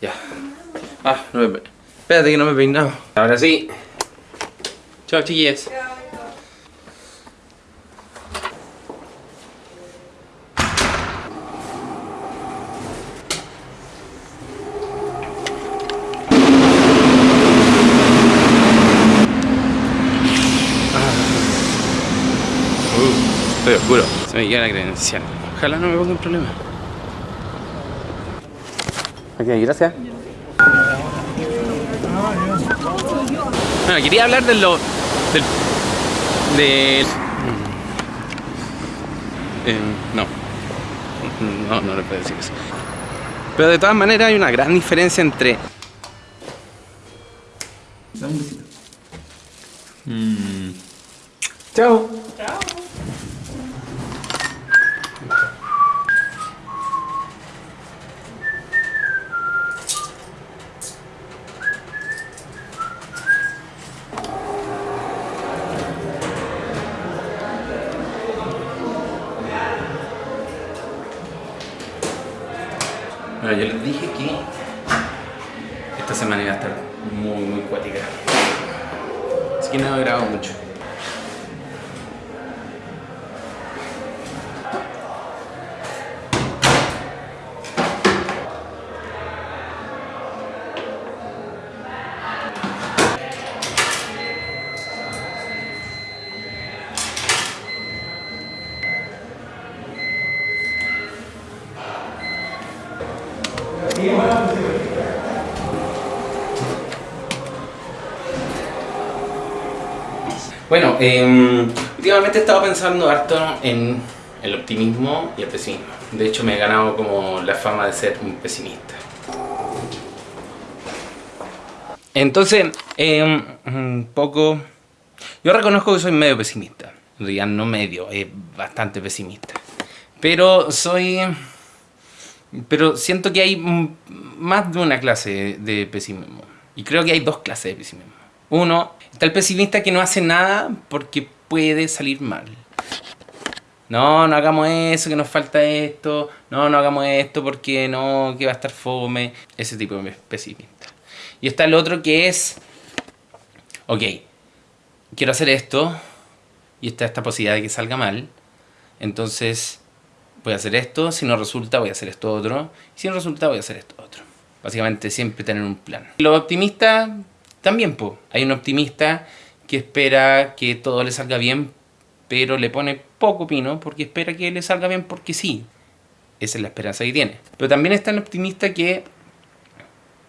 Ya. Ah, no me... Espérate que no me he peinado. Ahora sí. Chao, chiquillas. Uh, estoy oscuro. Se me queda la credencial. Ojalá no me ponga un problema. Ok, gracias. Bueno, quería hablar de lo... del... del... Eh, no. No, no le puedo decir eso. Pero de todas maneras hay una gran diferencia entre... Dame un besito. Chao. Bueno, yo les dije que esta semana iba a estar muy, muy cuática. Así que no he grabado mucho. Bueno, eh, últimamente he estado pensando harto en el optimismo y el pesimismo. De hecho, me he ganado como la fama de ser un pesimista. Entonces, eh, un poco... Yo reconozco que soy medio pesimista. En realidad no medio, es bastante pesimista. Pero soy... Pero siento que hay más de una clase de pesimismo. Y creo que hay dos clases de pesimismo. Uno, está el pesimista que no hace nada porque puede salir mal. No, no hagamos eso, que nos falta esto. No, no hagamos esto porque no, que va a estar fome. Ese tipo de pesimista. Y está el otro que es... Ok, quiero hacer esto y está esta posibilidad de que salga mal. Entonces voy a hacer esto, si no resulta voy a hacer esto otro. Si no resulta voy a hacer esto otro. Básicamente siempre tener un plan. Los optimistas también, po. hay un optimista que espera que todo le salga bien, pero le pone poco pino porque espera que le salga bien porque sí. Esa es la esperanza que tiene. Pero también está el optimista que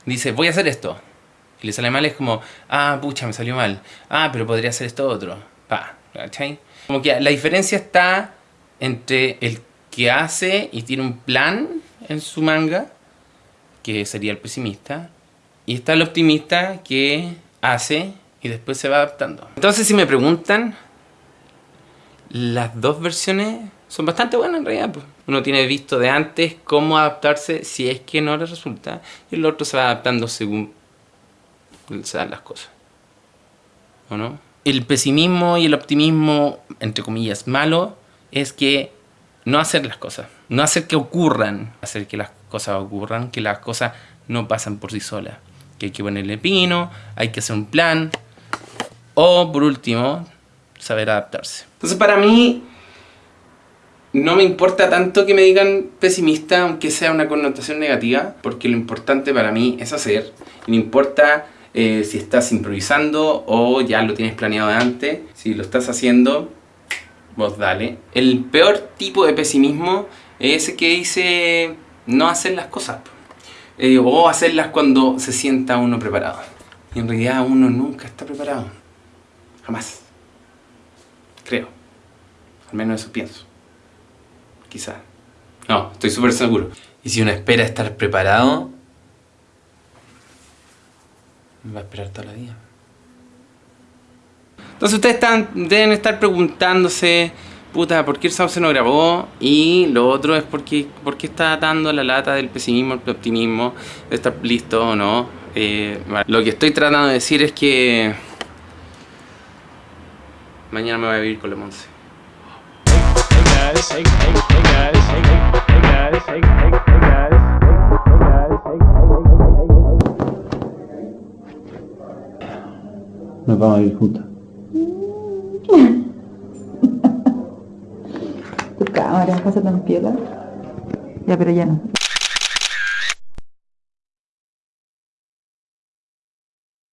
dice, voy a hacer esto. Y le sale mal, es como, ah, pucha, me salió mal. Ah, pero podría hacer esto otro. Pa, ¿cachai? Como que la diferencia está entre el que hace y tiene un plan en su manga, que sería el pesimista, y está el optimista que hace y después se va adaptando. Entonces si me preguntan, las dos versiones son bastante buenas en realidad. pues. Uno tiene visto de antes cómo adaptarse si es que no le resulta, y el otro se va adaptando según se dan las cosas. ¿O no? El pesimismo y el optimismo, entre comillas, malo, es que no hacer las cosas. No hacer que ocurran. Hacer que las cosas ocurran, que las cosas no pasan por sí solas. Que hay que ponerle pino, hay que hacer un plan. O, por último, saber adaptarse. Entonces, para mí, no me importa tanto que me digan pesimista, aunque sea una connotación negativa, porque lo importante para mí es hacer. No importa eh, si estás improvisando o ya lo tienes planeado de antes. Si lo estás haciendo, vos dale. El peor tipo de pesimismo es ese que dice no hacer las cosas. Eh, o hacerlas cuando se sienta uno preparado. Y en realidad uno nunca está preparado. Jamás. Creo. Al menos eso pienso. Quizás. No, estoy súper seguro. Y si uno espera estar preparado, va a esperar toda la vida. Entonces ustedes están, deben estar preguntándose, puta, ¿por qué el Sauce no grabó? Y lo otro es porque, porque está dando la lata del pesimismo al optimismo, de estar listo o no. Eh, lo que estoy tratando de decir es que mañana me voy a vivir con la Monse. Nos vamos a vivir juntos. Tu cámara, pásate en piola. Ya, pero ya no.